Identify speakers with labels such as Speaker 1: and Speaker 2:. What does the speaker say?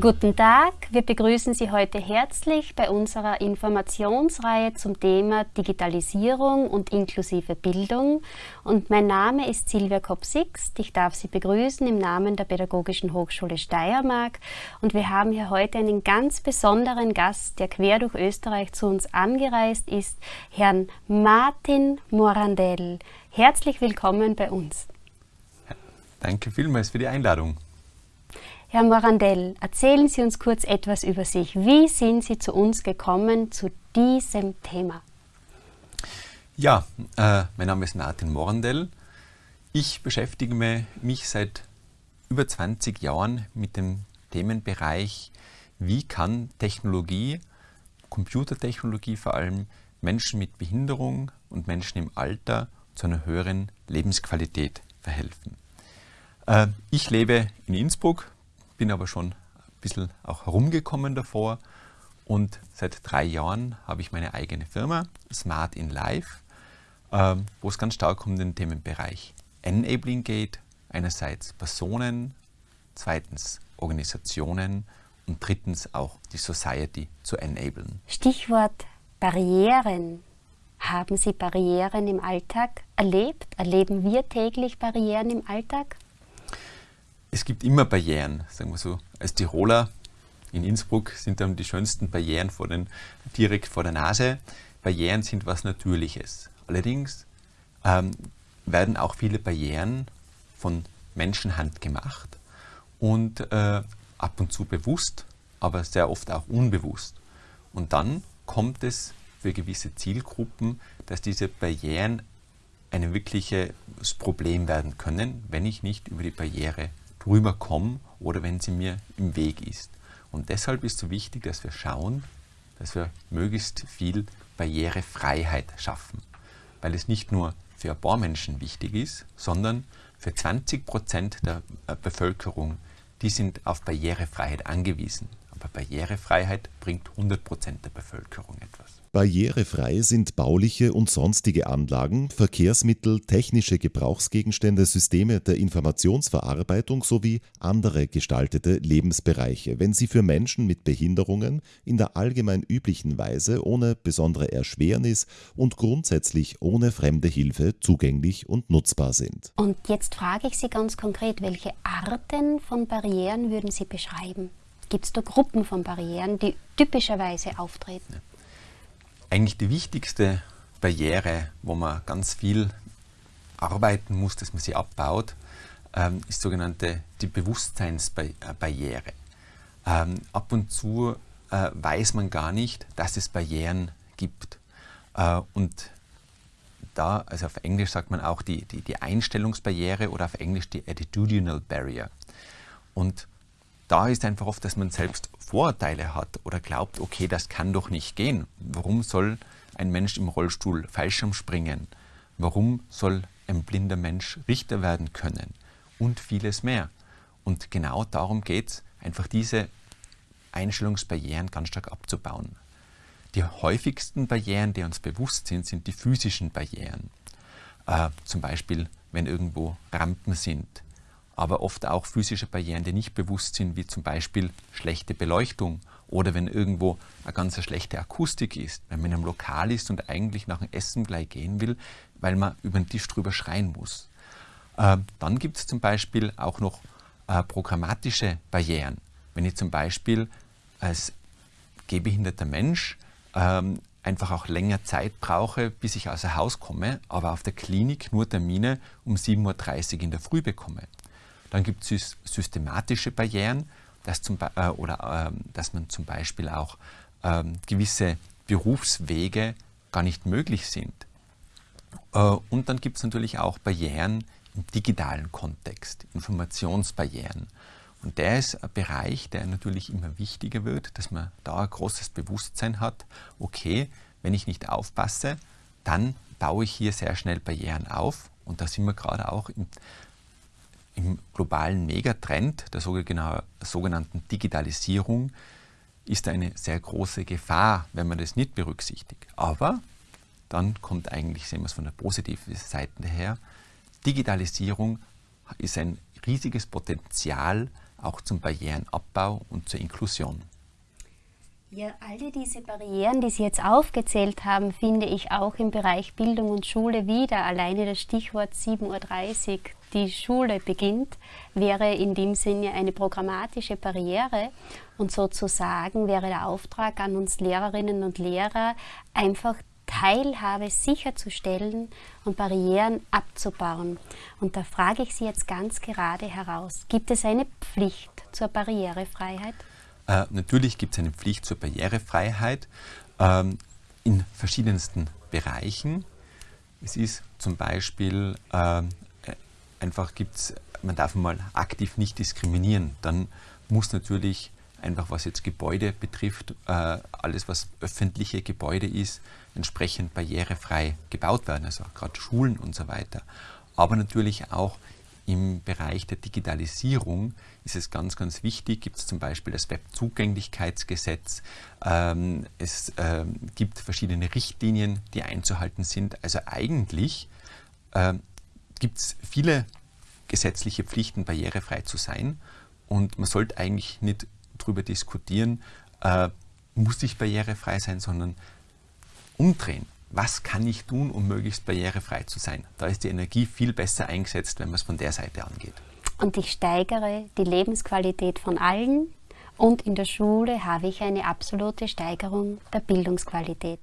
Speaker 1: Guten Tag, wir begrüßen Sie heute herzlich bei unserer Informationsreihe zum Thema Digitalisierung und inklusive Bildung. Und mein Name ist Silvia Kopp-Sixt. Ich darf Sie begrüßen im Namen der Pädagogischen Hochschule Steiermark. Und wir haben hier heute einen ganz besonderen Gast, der quer durch Österreich zu uns angereist ist, Herrn Martin Morandell. Herzlich willkommen bei uns.
Speaker 2: Danke vielmals für die Einladung.
Speaker 1: Herr Morandell, erzählen Sie uns kurz etwas über sich. Wie sind Sie zu uns gekommen, zu diesem Thema?
Speaker 2: Ja, äh, mein Name ist Martin Morandell. Ich beschäftige mich seit über 20 Jahren mit dem Themenbereich, wie kann Technologie, Computertechnologie vor allem, Menschen mit Behinderung und Menschen im Alter zu einer höheren Lebensqualität verhelfen. Äh, ich lebe in Innsbruck, bin aber schon ein bisschen auch herumgekommen davor und seit drei Jahren habe ich meine eigene Firma, Smart in Life, ähm, wo es ganz stark um den Themenbereich Enabling geht. Einerseits Personen, zweitens Organisationen und drittens auch die Society zu enablen.
Speaker 1: Stichwort Barrieren. Haben Sie Barrieren im Alltag erlebt? Erleben wir täglich Barrieren im Alltag?
Speaker 2: Es gibt immer Barrieren, sagen wir so. Als Tiroler in Innsbruck sind dann die schönsten Barrieren vor den, direkt vor der Nase. Barrieren sind was Natürliches. Allerdings ähm, werden auch viele Barrieren von Menschenhand gemacht und äh, ab und zu bewusst, aber sehr oft auch unbewusst. Und dann kommt es für gewisse Zielgruppen, dass diese Barrieren ein wirkliches Problem werden können, wenn ich nicht über die Barriere drüber komme oder wenn sie mir im Weg ist. Und deshalb ist so wichtig, dass wir schauen, dass wir möglichst viel Barrierefreiheit schaffen. Weil es nicht nur für ein paar Menschen wichtig ist, sondern für 20 Prozent der äh, Bevölkerung, die sind auf Barrierefreiheit angewiesen. Aber Barrierefreiheit bringt 100 Prozent der Bevölkerung etwas.
Speaker 3: Barrierefrei sind bauliche und sonstige Anlagen, Verkehrsmittel, technische Gebrauchsgegenstände, Systeme der Informationsverarbeitung sowie andere gestaltete Lebensbereiche, wenn sie für Menschen mit Behinderungen in der allgemein üblichen Weise ohne besondere Erschwernis und grundsätzlich ohne fremde Hilfe zugänglich und nutzbar sind.
Speaker 1: Und jetzt frage ich Sie ganz konkret, welche Arten von Barrieren würden Sie beschreiben? Gibt es da Gruppen von Barrieren, die typischerweise auftreten? Ja
Speaker 2: eigentlich die wichtigste Barriere, wo man ganz viel arbeiten muss, dass man sie abbaut, ähm, ist sogenannte die Bewusstseinsbarriere. Ähm, ab und zu äh, weiß man gar nicht, dass es Barrieren gibt. Äh, und da, also auf Englisch sagt man auch die, die, die Einstellungsbarriere oder auf Englisch die Attitudinal Barrier. Und da ist einfach oft, dass man selbst Vorurteile hat oder glaubt, okay, das kann doch nicht gehen. Warum soll ein Mensch im Rollstuhl Fallschirm springen? Warum soll ein blinder Mensch Richter werden können? Und vieles mehr. Und genau darum geht es, einfach diese Einstellungsbarrieren ganz stark abzubauen. Die häufigsten Barrieren, die uns bewusst sind, sind die physischen Barrieren. Äh, zum Beispiel, wenn irgendwo Rampen sind, aber oft auch physische Barrieren, die nicht bewusst sind, wie zum Beispiel schlechte Beleuchtung oder wenn irgendwo eine ganz schlechte Akustik ist, wenn man in einem Lokal ist und eigentlich nach dem Essen gleich gehen will, weil man über den Tisch drüber schreien muss. Äh, dann gibt es zum Beispiel auch noch äh, programmatische Barrieren. Wenn ich zum Beispiel als gehbehinderter Mensch ähm, einfach auch länger Zeit brauche, bis ich außer Haus komme, aber auf der Klinik nur Termine um 7.30 Uhr in der Früh bekomme. Dann gibt es systematische Barrieren, dass, zum, äh, oder, äh, dass man zum Beispiel auch äh, gewisse Berufswege gar nicht möglich sind. Äh, und dann gibt es natürlich auch Barrieren im digitalen Kontext, Informationsbarrieren. Und der ist ein Bereich, der natürlich immer wichtiger wird, dass man da ein großes Bewusstsein hat, okay, wenn ich nicht aufpasse, dann baue ich hier sehr schnell Barrieren auf. Und da sind wir gerade auch im im globalen Megatrend der sogenannten Digitalisierung ist eine sehr große Gefahr, wenn man das nicht berücksichtigt. Aber dann kommt eigentlich, sehen wir es von der positiven Seite her, Digitalisierung ist ein riesiges Potenzial auch zum Barrierenabbau und zur Inklusion.
Speaker 1: Ja, alle diese Barrieren, die Sie jetzt aufgezählt haben, finde ich auch im Bereich Bildung und Schule wieder. Alleine das Stichwort 7.30 Uhr, die Schule beginnt, wäre in dem Sinne eine programmatische Barriere. Und sozusagen wäre der Auftrag an uns Lehrerinnen und Lehrer, einfach Teilhabe sicherzustellen und Barrieren abzubauen. Und da frage ich Sie jetzt ganz gerade heraus, gibt es eine Pflicht zur Barrierefreiheit?
Speaker 2: Äh, natürlich gibt es eine Pflicht zur Barrierefreiheit ähm, in verschiedensten Bereichen. Es ist zum Beispiel äh, einfach gibt's, man darf mal aktiv nicht diskriminieren. Dann muss natürlich einfach was jetzt Gebäude betrifft, äh, alles was öffentliche Gebäude ist, entsprechend barrierefrei gebaut werden, also gerade Schulen und so weiter. Aber natürlich auch im Bereich der Digitalisierung ist es ganz, ganz wichtig, gibt es zum Beispiel das Webzugänglichkeitsgesetz, ähm, es ähm, gibt verschiedene Richtlinien, die einzuhalten sind. Also eigentlich ähm, gibt es viele gesetzliche Pflichten, barrierefrei zu sein. Und man sollte eigentlich nicht darüber diskutieren, äh, muss ich barrierefrei sein, sondern umdrehen was kann ich tun, um möglichst barrierefrei zu sein. Da ist die Energie viel besser eingesetzt, wenn man es von der Seite angeht.
Speaker 1: Und ich steigere die Lebensqualität von allen und in der Schule habe ich eine absolute Steigerung der Bildungsqualität.